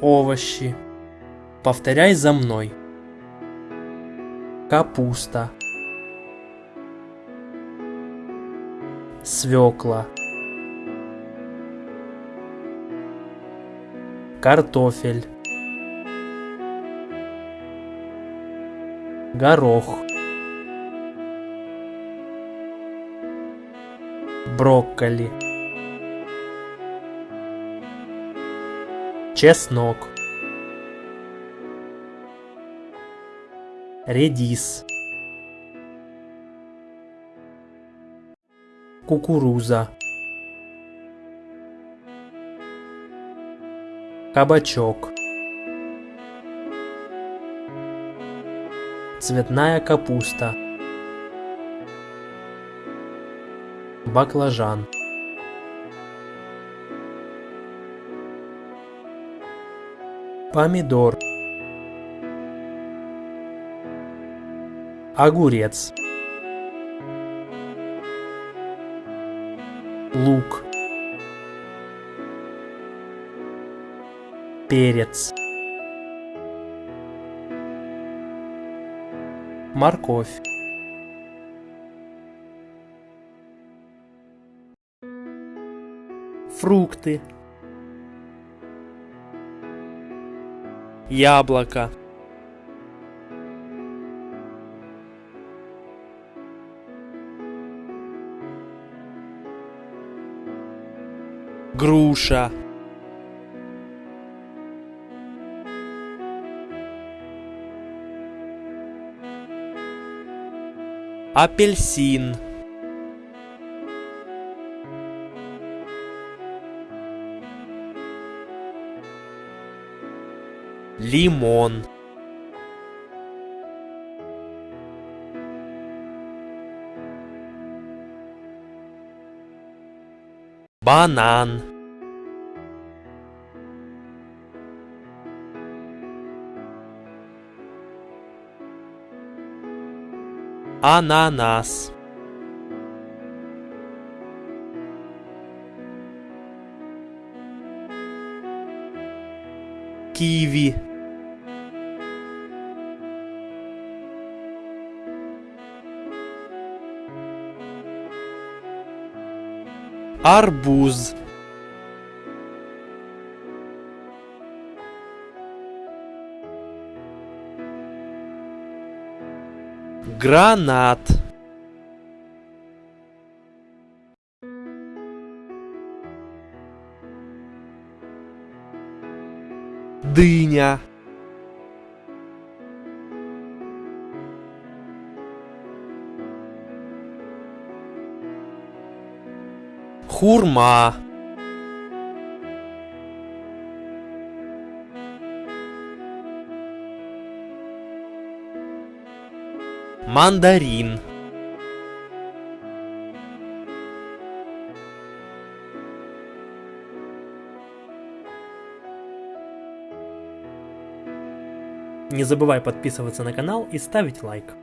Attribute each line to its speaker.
Speaker 1: овощи. Повторяй за мной. Капуста. Свекла. Картофель. Горох. Брокколи. Чеснок. Редис. Кукуруза. Кабачок. Цветная капуста. Баклажан. Помидор. Огурец. Лук. Перец. Морковь. Фрукты. Яблоко. Груша. Апельсин. Лимон. Банан. Ананас. Киви. Арбуз. Гранат. Дыня. Хурма. Мандарин. Не забывай подписываться на канал и ставить лайк.